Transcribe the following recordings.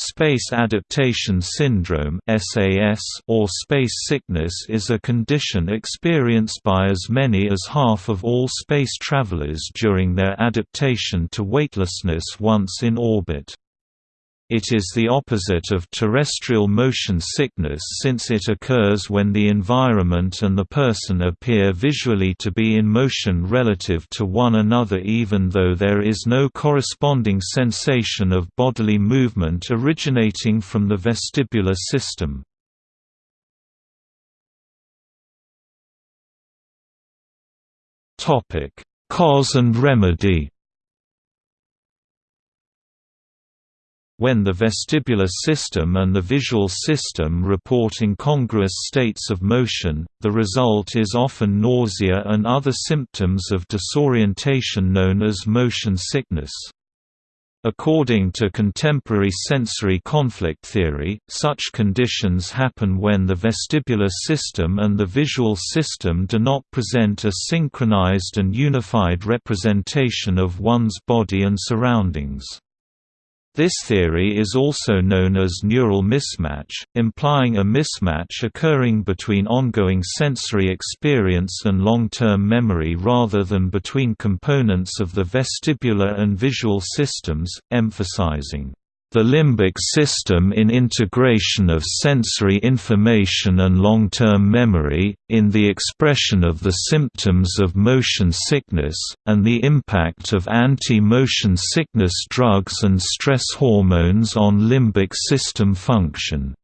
Space adaptation syndrome or space sickness is a condition experienced by as many as half of all space travelers during their adaptation to weightlessness once in orbit. It is the opposite of terrestrial motion sickness since it occurs when the environment and the person appear visually to be in motion relative to one another even though there is no corresponding sensation of bodily movement originating from the vestibular system. Cause and remedy When the vestibular system and the visual system report incongruous states of motion, the result is often nausea and other symptoms of disorientation known as motion sickness. According to contemporary sensory conflict theory, such conditions happen when the vestibular system and the visual system do not present a synchronized and unified representation of one's body and surroundings. This theory is also known as neural mismatch, implying a mismatch occurring between ongoing sensory experience and long-term memory rather than between components of the vestibular and visual systems, emphasizing the limbic system in integration of sensory information and long-term memory, in the expression of the symptoms of motion sickness, and the impact of anti-motion sickness drugs and stress hormones on limbic system function.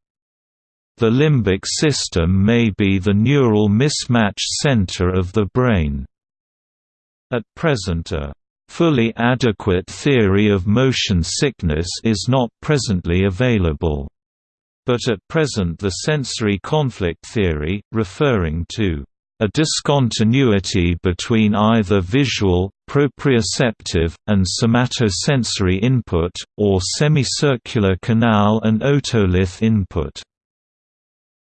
The limbic system may be the neural mismatch center of the brain. At present a fully adequate theory of motion sickness is not presently available. But at present the sensory conflict theory, referring to a discontinuity between either visual, proprioceptive, and somatosensory input, or semicircular canal and otolith input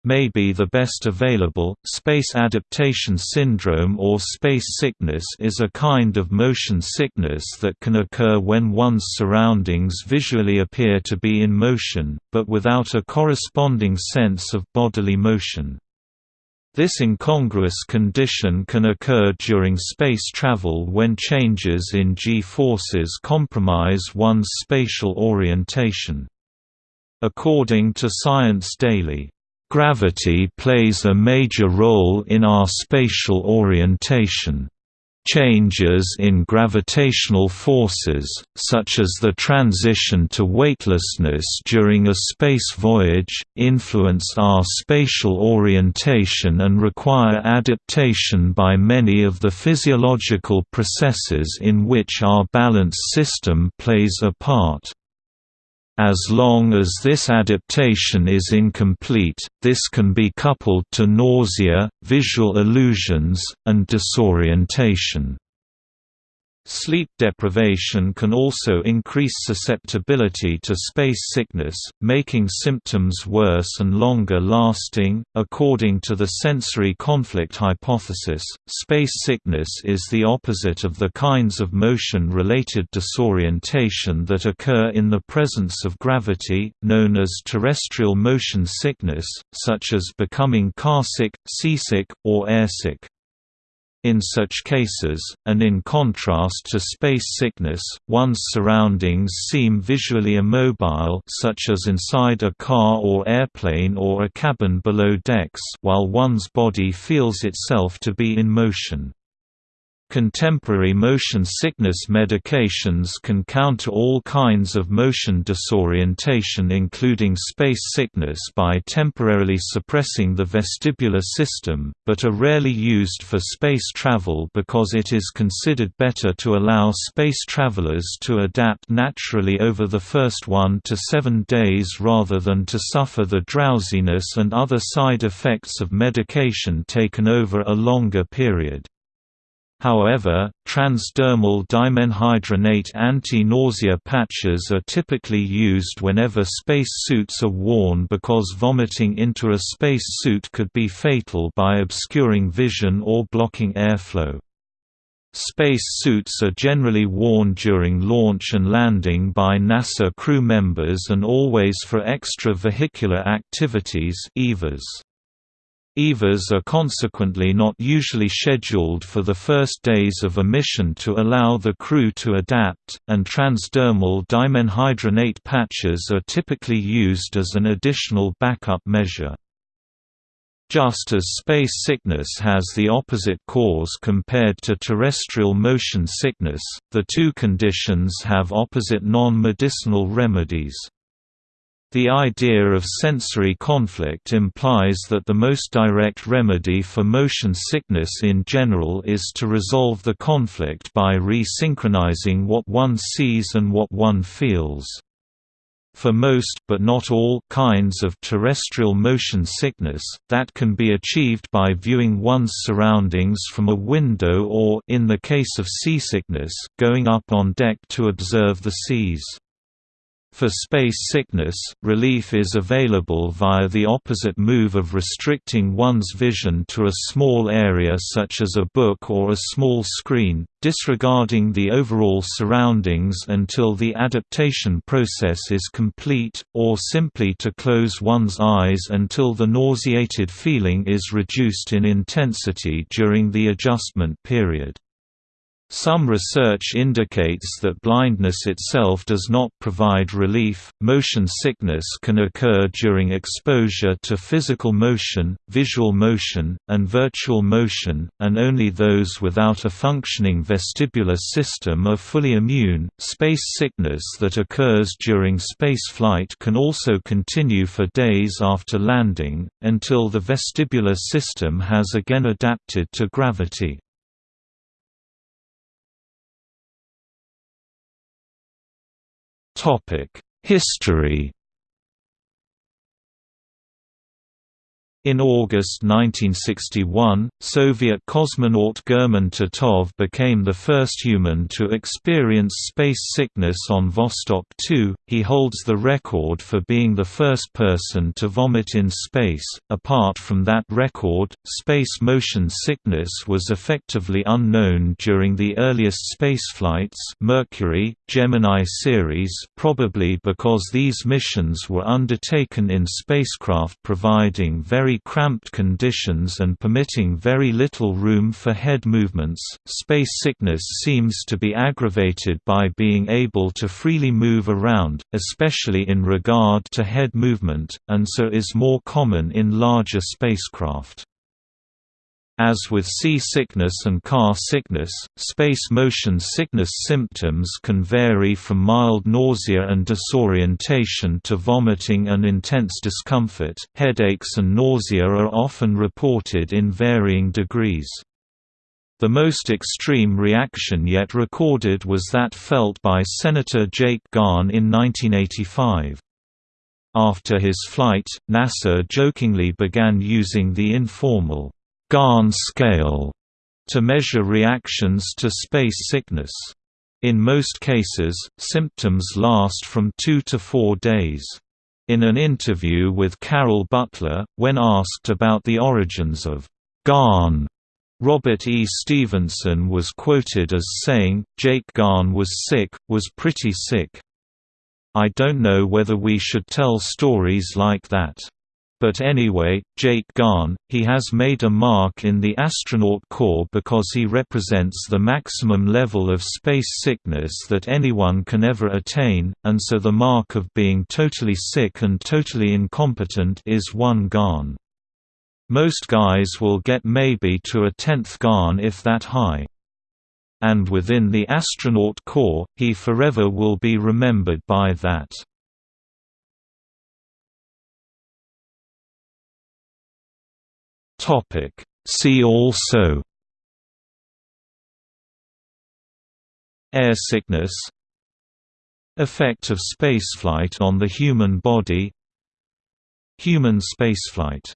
may be the best available. Space adaptation syndrome or space sickness is a kind of motion sickness that can occur when one's surroundings visually appear to be in motion, but without a corresponding sense of bodily motion. This incongruous condition can occur during space travel when changes in g-forces compromise one's spatial orientation. According to Science Daily, Gravity plays a major role in our spatial orientation. Changes in gravitational forces, such as the transition to weightlessness during a space voyage, influence our spatial orientation and require adaptation by many of the physiological processes in which our balance system plays a part. As long as this adaptation is incomplete, this can be coupled to nausea, visual illusions, and disorientation. Sleep deprivation can also increase susceptibility to space sickness, making symptoms worse and longer lasting. According to the sensory conflict hypothesis, space sickness is the opposite of the kinds of motion related disorientation that occur in the presence of gravity, known as terrestrial motion sickness, such as becoming carsick, seasick, or airsick. In such cases, and in contrast to space sickness, one's surroundings seem visually immobile such as inside a car or airplane or a cabin below decks while one's body feels itself to be in motion. Contemporary motion sickness medications can counter all kinds of motion disorientation including space sickness by temporarily suppressing the vestibular system, but are rarely used for space travel because it is considered better to allow space travelers to adapt naturally over the first one to seven days rather than to suffer the drowsiness and other side effects of medication taken over a longer period. However, transdermal dimenhydrinate anti-nausea patches are typically used whenever space suits are worn because vomiting into a space suit could be fatal by obscuring vision or blocking airflow. Space suits are generally worn during launch and landing by NASA crew members and always for extravehicular activities EVAs. EVAs are consequently not usually scheduled for the first days of a mission to allow the crew to adapt, and transdermal dimenhydrinate patches are typically used as an additional backup measure. Just as space sickness has the opposite cause compared to terrestrial motion sickness, the two conditions have opposite non-medicinal remedies. The idea of sensory conflict implies that the most direct remedy for motion sickness in general is to resolve the conflict by re-synchronizing what one sees and what one feels. For most but not all kinds of terrestrial motion sickness, that can be achieved by viewing one's surroundings from a window or in the case of seasickness, going up on deck to observe the seas. For space sickness, relief is available via the opposite move of restricting one's vision to a small area such as a book or a small screen, disregarding the overall surroundings until the adaptation process is complete, or simply to close one's eyes until the nauseated feeling is reduced in intensity during the adjustment period. Some research indicates that blindness itself does not provide relief. Motion sickness can occur during exposure to physical motion, visual motion, and virtual motion, and only those without a functioning vestibular system are fully immune. Space sickness that occurs during spaceflight can also continue for days after landing, until the vestibular system has again adapted to gravity. History In August 1961, Soviet cosmonaut German Titov became the first human to experience space sickness on Vostok 2. He holds the record for being the first person to vomit in space. Apart from that record, space motion sickness was effectively unknown during the earliest spaceflights, Mercury, Gemini series, probably because these missions were undertaken in spacecraft providing very cramped conditions and permitting very little room for head movements. Space sickness seems to be aggravated by being able to freely move around, especially in regard to head movement, and so is more common in larger spacecraft. As with seasickness and car sickness, space motion sickness symptoms can vary from mild nausea and disorientation to vomiting and intense discomfort. Headaches and nausea are often reported in varying degrees. The most extreme reaction yet recorded was that felt by Senator Jake Garn in 1985. After his flight, NASA jokingly began using the informal Garn scale to measure reactions to space sickness. In most cases, symptoms last from two to four days. In an interview with Carol Butler, when asked about the origins of Garn, Robert E. Stevenson was quoted as saying, Jake Garn was sick, was pretty sick. I don't know whether we should tell stories like that. But anyway, Jake Garn, he has made a mark in the astronaut corps because he represents the maximum level of space sickness that anyone can ever attain, and so the mark of being totally sick and totally incompetent is one Garn. Most guys will get maybe to a tenth Garn if that high. And within the astronaut corps, he forever will be remembered by that. Topic. See also Air sickness Effect of spaceflight on the human body Human spaceflight